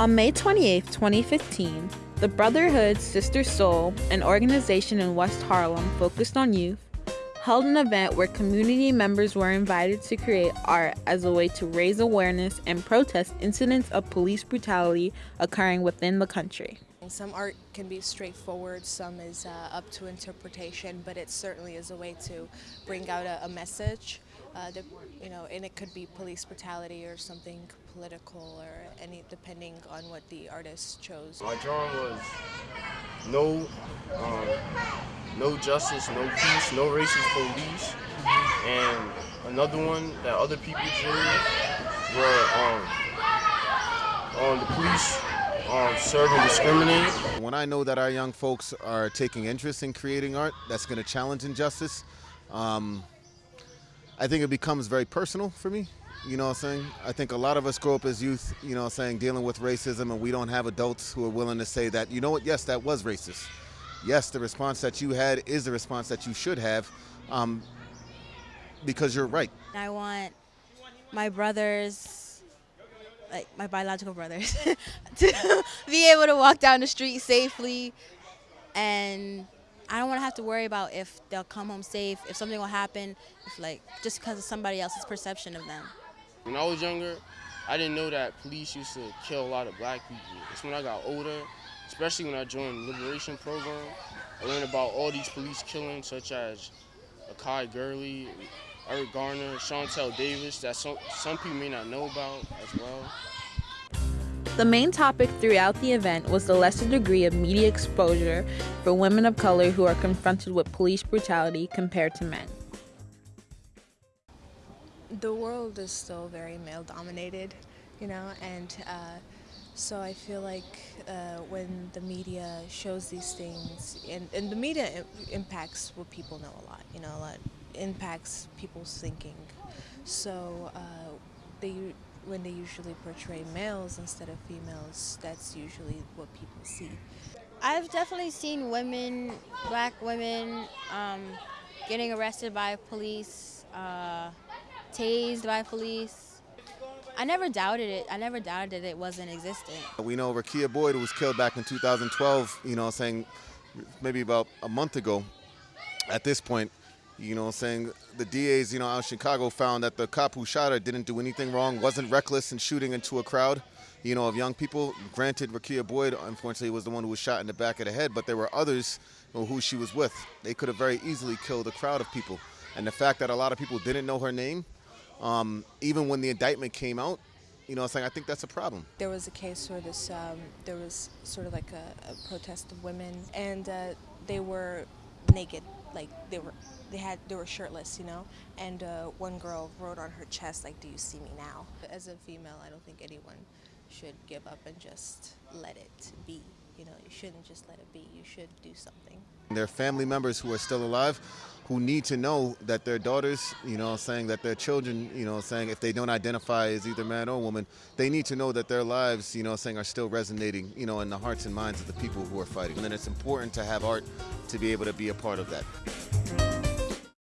On May 28, 2015, the Brotherhood Sister Sol, an organization in West Harlem focused on youth, held an event where community members were invited to create art as a way to raise awareness and protest incidents of police brutality occurring within the country. Some art can be straightforward, some is uh, up to interpretation, but it certainly is a way to bring out a, a message. Uh, the, you know, and it could be police brutality or something political or any, depending on what the artist chose. My drawing was no, um, no justice, no peace, no racist police, and another one that other people drew were um, um, the police um, serve and discriminate. When I know that our young folks are taking interest in creating art that's going to challenge injustice, um, I think it becomes very personal for me. You know what I'm saying? I think a lot of us grow up as youth, you know what I'm saying, dealing with racism, and we don't have adults who are willing to say that, you know what, yes, that was racist. Yes, the response that you had is the response that you should have um, because you're right. I want my brothers, like my biological brothers, to be able to walk down the street safely and I don't want to have to worry about if they'll come home safe, if something will happen, if like just because of somebody else's perception of them. When I was younger, I didn't know that police used to kill a lot of black people. It's when I got older, especially when I joined the Liberation Program, I learned about all these police killings such as Akai Gurley, Eric Garner, Shantel Davis that some, some people may not know about as well. The main topic throughout the event was the lesser degree of media exposure for women of color who are confronted with police brutality compared to men. The world is still very male dominated, you know, and uh, so I feel like uh, when the media shows these things, and, and the media impacts what people know a lot, you know, a lot impacts people's thinking. So uh, they when they usually portray males instead of females, that's usually what people see. I've definitely seen women, black women, um, getting arrested by police, uh, tased by police. I never doubted it. I never doubted that it wasn't existent. We know Rekia Boyd was killed back in 2012, you know, saying maybe about a month ago. At this point, you know, what I'm saying the DAs, you know, out in Chicago found that the cop who shot her didn't do anything wrong, wasn't reckless in shooting into a crowd, you know, of young people. Granted, Rekia Boyd, unfortunately, was the one who was shot in the back of the head, but there were others you know, who she was with. They could have very easily killed a crowd of people. And the fact that a lot of people didn't know her name, um, even when the indictment came out, you know, saying I think that's a problem. There was a case where this, um, there was sort of like a, a protest of women, and uh, they were naked, like they were they had they were shirtless, you know. And uh, one girl wrote on her chest like, "Do you see me now?" As a female, I don't think anyone should give up and just let it be. You know, you shouldn't just let it be. You should do something. There are family members who are still alive who need to know that their daughters, you know, saying that their children, you know, saying if they don't identify as either man or woman, they need to know that their lives, you know, saying are still resonating, you know, in the hearts and minds of the people who are fighting. And then it's important to have art to be able to be a part of that.